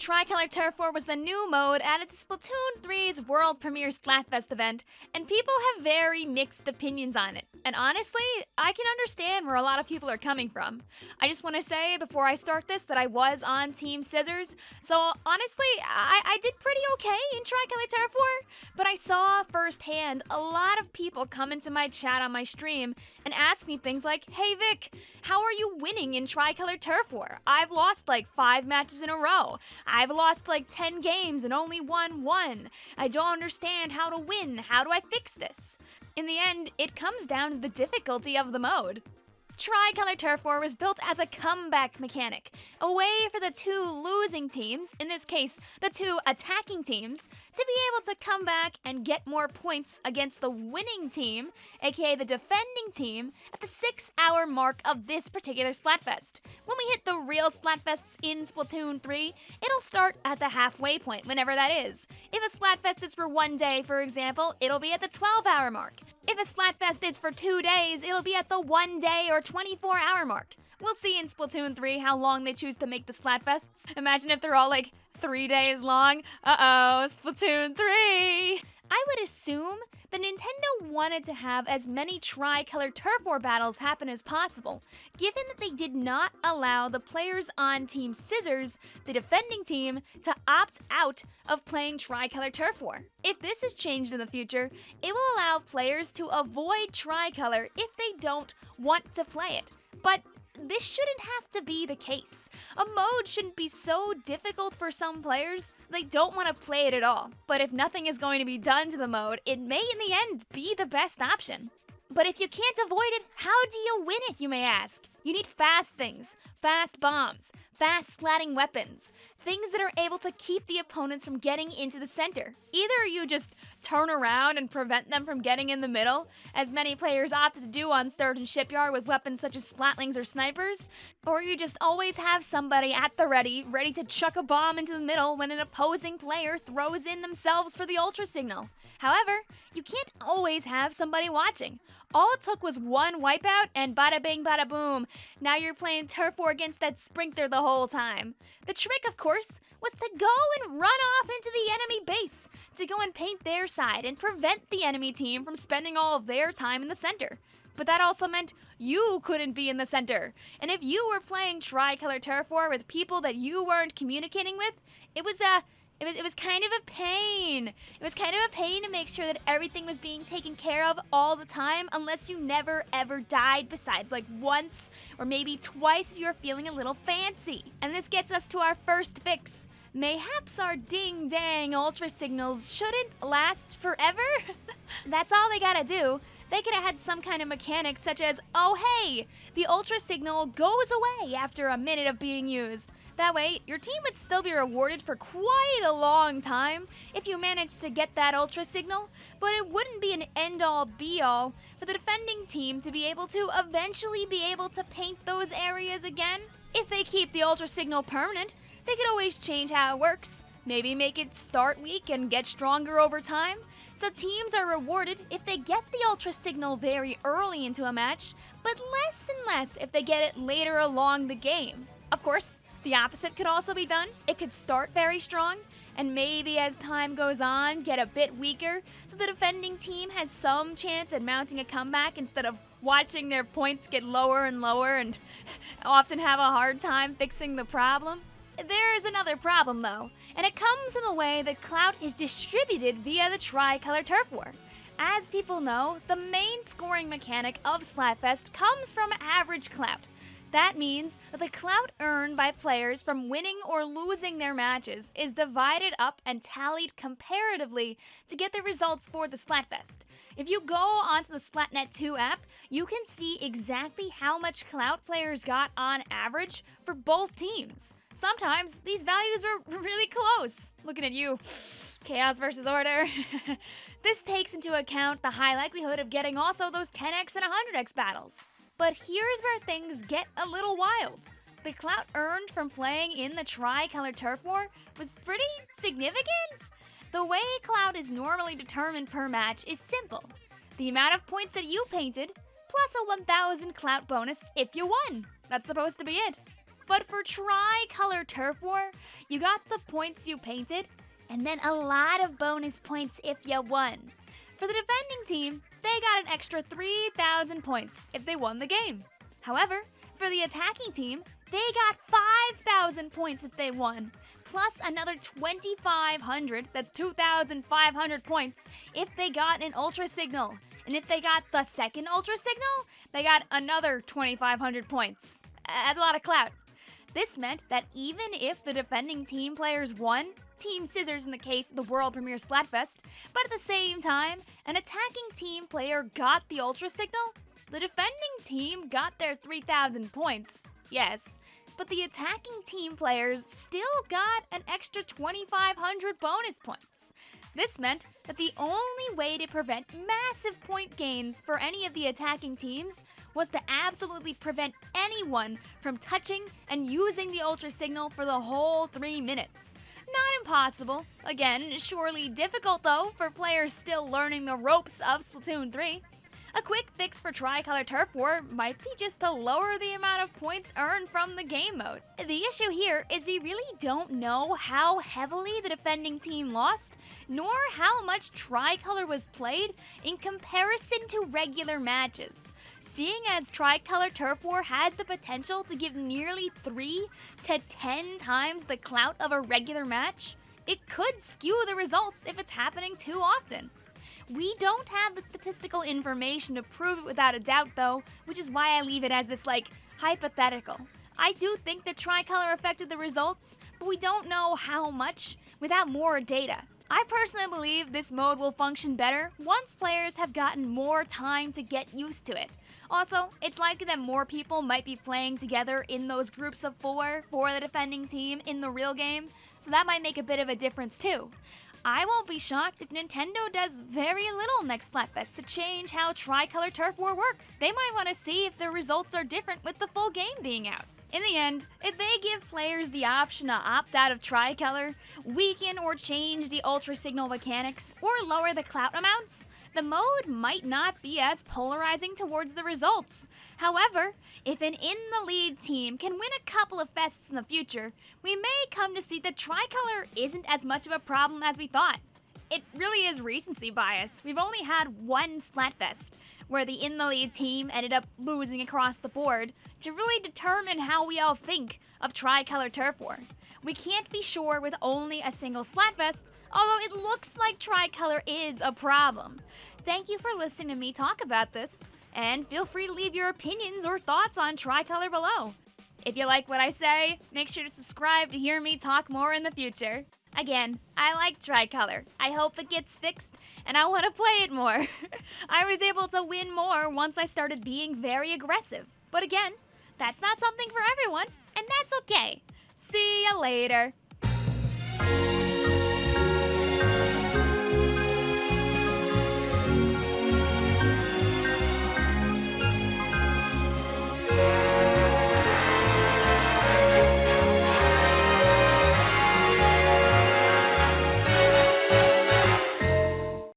Tricolor Turf War was the new mode added to Splatoon 3's World Premiere Splatfest event, and people have very mixed opinions on it. And honestly, I can understand where a lot of people are coming from. I just want to say before I start this that I was on Team Scissors, so honestly, I, I did pretty okay in Tricolor Turf War, but I saw firsthand a lot of people come into my chat on my stream and ask me things like, Hey Vic, how are you winning in Tricolor Turf War? I've lost like five matches in a row. I've lost like 10 games and only won one. I don't understand how to win. How do I fix this? In the end, it comes down to the difficulty of the mode. Tricolor Turf War was built as a comeback mechanic, a way for the two losing teams, in this case, the two attacking teams, to be able to come back and get more points against the winning team, aka the defending team, at the six hour mark of this particular Splatfest. When we hit the real Splatfests in Splatoon 3, it'll start at the halfway point, whenever that is. If a Splatfest is for one day, for example, it'll be at the 12 hour mark. If a Splatfest is for two days, it'll be at the one day or 24 hour mark. We'll see in Splatoon 3 how long they choose to make the Splatfests. Imagine if they're all like three days long. Uh oh, Splatoon 3! I would assume that Nintendo wanted to have as many tricolor turf war battles happen as possible, given that they did not allow the players on Team Scissors, the defending team, to opt out of playing tricolor turf war. If this is changed in the future, it will allow players to avoid tricolor if they don't want to play it. But this shouldn't have to be the case. A mode shouldn't be so difficult for some players they don't want to play it at all. But if nothing is going to be done to the mode, it may in the end be the best option. But if you can't avoid it, how do you win it, you may ask? You need fast things, fast bombs, fast splatting weapons, things that are able to keep the opponents from getting into the center. Either you just turn around and prevent them from getting in the middle, as many players opted to do on Sturgeon Shipyard with weapons such as splatlings or snipers, or you just always have somebody at the ready, ready to chuck a bomb into the middle when an opposing player throws in themselves for the ultra signal. However, you can't always have somebody watching. All it took was one wipeout and bada bing bada boom. Now you're playing turf war against that sprinter the whole time. The trick, of course, was to go and run off into the enemy base, to go and paint their side and prevent the enemy team from spending all of their time in the center. But that also meant you couldn't be in the center. And if you were playing tricolor turf war with people that you weren't communicating with, it was a it was, it was kind of a pain. It was kind of a pain to make sure that everything was being taken care of all the time unless you never ever died besides like once or maybe twice if you were feeling a little fancy. And this gets us to our first fix. Mayhaps our ding dang ultra signals shouldn't last forever? That's all they gotta do. They could have had some kind of mechanic such as, oh hey, the ultra signal goes away after a minute of being used. That way, your team would still be rewarded for quite a long time if you managed to get that ultra signal, but it wouldn't be an end-all be-all for the defending team to be able to eventually be able to paint those areas again. If they keep the ultra signal permanent, they could always change how it works. Maybe make it start weak and get stronger over time. So teams are rewarded if they get the ultra signal very early into a match, but less and less if they get it later along the game. Of course, the opposite could also be done. It could start very strong, and maybe as time goes on, get a bit weaker, so the defending team has some chance at mounting a comeback instead of watching their points get lower and lower and often have a hard time fixing the problem. There is another problem though, and it comes in the way that clout is distributed via the tricolor turf war. As people know, the main scoring mechanic of Splatfest comes from average clout. That means that the clout earned by players from winning or losing their matches is divided up and tallied comparatively to get the results for the Splatfest. If you go onto the Splatnet 2 app, you can see exactly how much clout players got on average for both teams. Sometimes these values were really close. Looking at you. Chaos versus Order. this takes into account the high likelihood of getting also those 10x and 100x battles. But here's where things get a little wild. The clout earned from playing in the Tricolor Turf War was pretty significant. The way clout is normally determined per match is simple. The amount of points that you painted, plus a 1000 clout bonus if you won. That's supposed to be it. But for Tricolor Turf War, you got the points you painted, and then a lot of bonus points if you won. For the defending team, they got an extra 3,000 points if they won the game. However, for the attacking team, they got 5,000 points if they won, plus another 2,500, that's 2,500 points, if they got an Ultra Signal. And if they got the second Ultra Signal, they got another 2,500 points. That's a lot of clout. This meant that even if the defending team players won, Team Scissors in the case of the World Premiere Splatfest, but at the same time, an attacking team player got the Ultra Signal, the defending team got their 3,000 points, yes, but the attacking team players still got an extra 2,500 bonus points. This meant that the only way to prevent massive point gains for any of the attacking teams was to absolutely prevent anyone from touching and using the Ultra Signal for the whole three minutes. Not impossible. Again, surely difficult though for players still learning the ropes of Splatoon 3. A quick fix for Tricolor Turf War might be just to lower the amount of points earned from the game mode. The issue here is we really don't know how heavily the defending team lost, nor how much Tricolor was played in comparison to regular matches. Seeing as Tricolor Turf War has the potential to give nearly 3 to 10 times the clout of a regular match, it could skew the results if it's happening too often. We don't have the statistical information to prove it without a doubt, though, which is why I leave it as this, like, hypothetical. I do think that Tricolor affected the results, but we don't know how much without more data. I personally believe this mode will function better once players have gotten more time to get used to it. Also, it's likely that more people might be playing together in those groups of four for the defending team in the real game, so that might make a bit of a difference too. I won't be shocked if Nintendo does very little next Splatfest to change how Tricolor Turf War work. They might want to see if the results are different with the full game being out. In the end, if they give players the option to opt out of Tricolor, weaken or change the Ultra Signal mechanics, or lower the clout amounts, the mode might not be as polarizing towards the results. However, if an in the lead team can win a couple of fests in the future, we may come to see that tricolor isn't as much of a problem as we thought. It really is recency bias. We've only had one Splatfest, where the in the lead team ended up losing across the board to really determine how we all think of tricolor turf war. We can't be sure with only a single Splatfest, although it looks like tricolor is a problem. Thank you for listening to me talk about this, and feel free to leave your opinions or thoughts on tricolor below. If you like what I say, make sure to subscribe to hear me talk more in the future. Again, I like Tricolor. I hope it gets fixed, and I want to play it more. I was able to win more once I started being very aggressive. But again, that's not something for everyone, and that's okay. See you later.